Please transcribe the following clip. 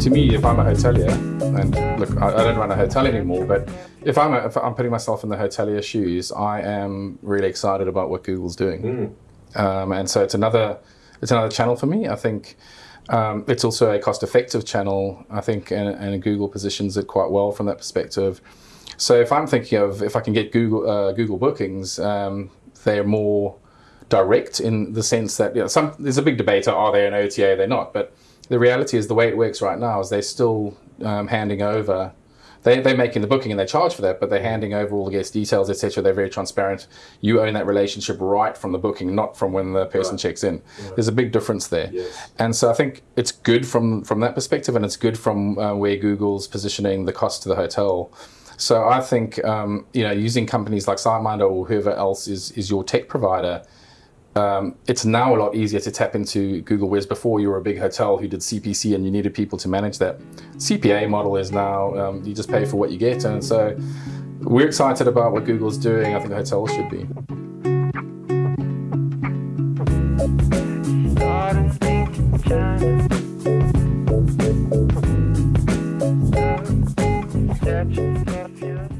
To me, if I'm a hotelier, and look, I, I don't run a hotel anymore, but if I'm, a, if I'm putting myself in the hotelier shoes, I am really excited about what Google's doing. Um, and so it's another, it's another channel for me. I think um, it's also a cost-effective channel, I think, and, and Google positions it quite well from that perspective. So if I'm thinking of if I can get Google uh, Google bookings, um, they're more direct in the sense that you know, some there's a big debate: are they an OTA? They're not. But the reality is, the way it works right now is they're still um, handing over. They, they're making the booking and they charge for that, but they're handing over all the guest details, etc. They're very transparent. You own that relationship right from the booking, not from when the person Right. checks in. There's a big difference there. Yes. And so I think it's good from from that perspective, and it's good from uh, where Google's positioning the cost to the hotel. So I think um, you know using companies like SiteMinder or whoever else is is your tech provider. Um, it's now a lot easier to tap into Google, whereas before you were a big hotel who did CPC and you needed people to manage that. CPA model is now um, you just pay for what you get, and so we're excited about what Google's doing. I think hotels should be. catch.